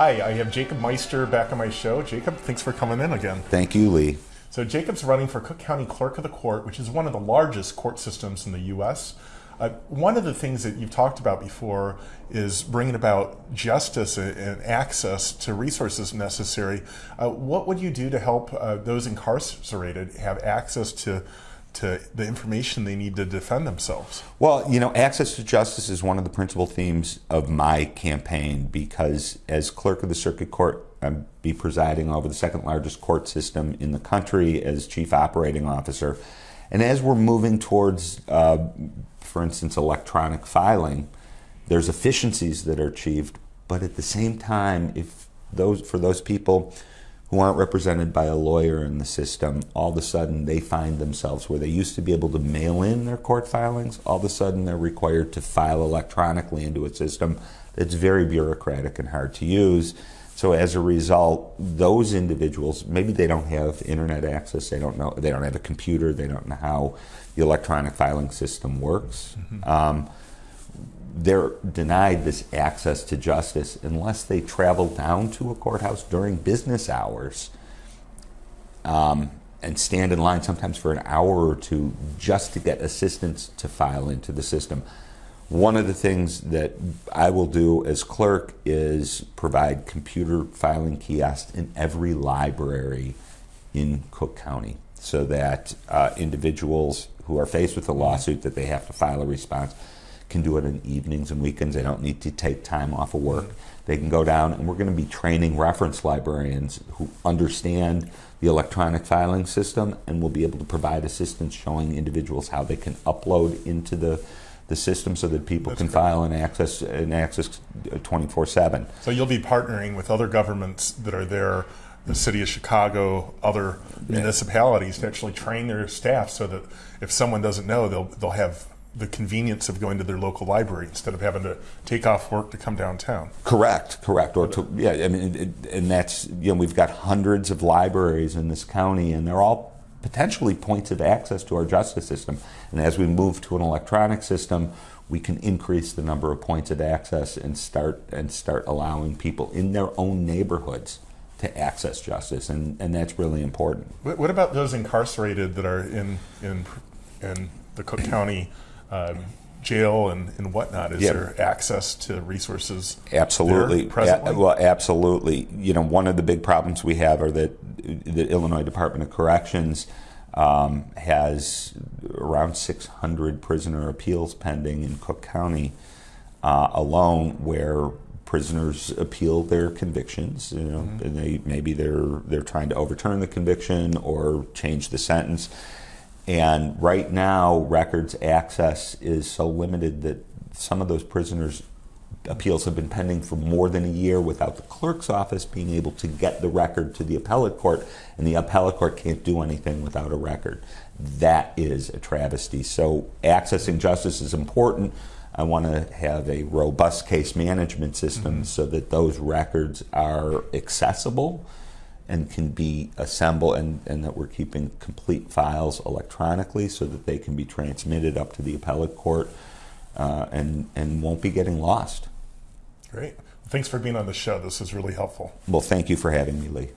Hi, I have Jacob Meister back on my show. Jacob, thanks for coming in again. Thank you, Lee. So, Jacob's running for Cook County Clerk of the Court, which is one of the largest court systems in the U.S. Uh, one of the things that you've talked about before is bringing about justice and access to resources necessary. Uh, what would you do to help uh, those incarcerated have access to to the information they need to defend themselves? Well, you know, access to justice is one of the principal themes of my campaign because as clerk of the circuit court, I'll be presiding over the second largest court system in the country as chief operating officer. And as we're moving towards, uh, for instance, electronic filing, there's efficiencies that are achieved, but at the same time, if those for those people who aren't represented by a lawyer in the system, all of a sudden they find themselves where they used to be able to mail in their court filings, all of a sudden they're required to file electronically into a system that's very bureaucratic and hard to use. So as a result, those individuals, maybe they don't have internet access, they don't know, they don't have a computer, they don't know how the electronic filing system works. Mm-hmm. Um, they're denied this access to justice unless they travel down to a courthouse during business hours um, and stand in line sometimes for an hour or two just to get assistance to file into the system. One of the things that I will do as clerk is provide computer filing kiosks in every library in Cook County so that uh, individuals who are faced with a lawsuit that they have to file a response can do it in evenings and weekends. They don't need to take time off of work. They can go down, and we're going to be training reference librarians who understand the electronic filing system and will be able to provide assistance showing individuals how they can upload into the the system so that people That's can great. file and access and access 24/7. So you'll be partnering with other governments that are there the city of Chicago, other municipalities to actually train their staff so that if someone doesn't know, they'll they'll have the convenience of going to their local library instead of having to take off work to come downtown. Correct, correct. Or to, yeah, I mean, it, and that's you know we've got hundreds of libraries in this county, and they're all potentially points of access to our justice system. And as we move to an electronic system, we can increase the number of points of access and start and start allowing people in their own neighborhoods to access justice, and, and that's really important. What about those incarcerated that are in in in the Cook County? Um, jail and, and whatnot? Is yep. there access to resources? Absolutely. A- well, absolutely. You know, one of the big problems we have are that the Illinois Department of Corrections um, has around 600 prisoner appeals pending in Cook County uh, alone, where prisoners appeal their convictions. You know, mm-hmm. and they maybe they're they're trying to overturn the conviction or change the sentence and right now, records access is so limited that some of those prisoners' appeals have been pending for more than a year without the clerk's office being able to get the record to the appellate court, and the appellate court can't do anything without a record. That is a travesty. So, accessing justice is important. I want to have a robust case management system mm-hmm. so that those records are accessible and can be assembled and, and that we're keeping complete files electronically so that they can be transmitted up to the appellate court uh, and, and won't be getting lost. Great. Thanks for being on the show. This is really helpful. Well, thank you for having me, Lee.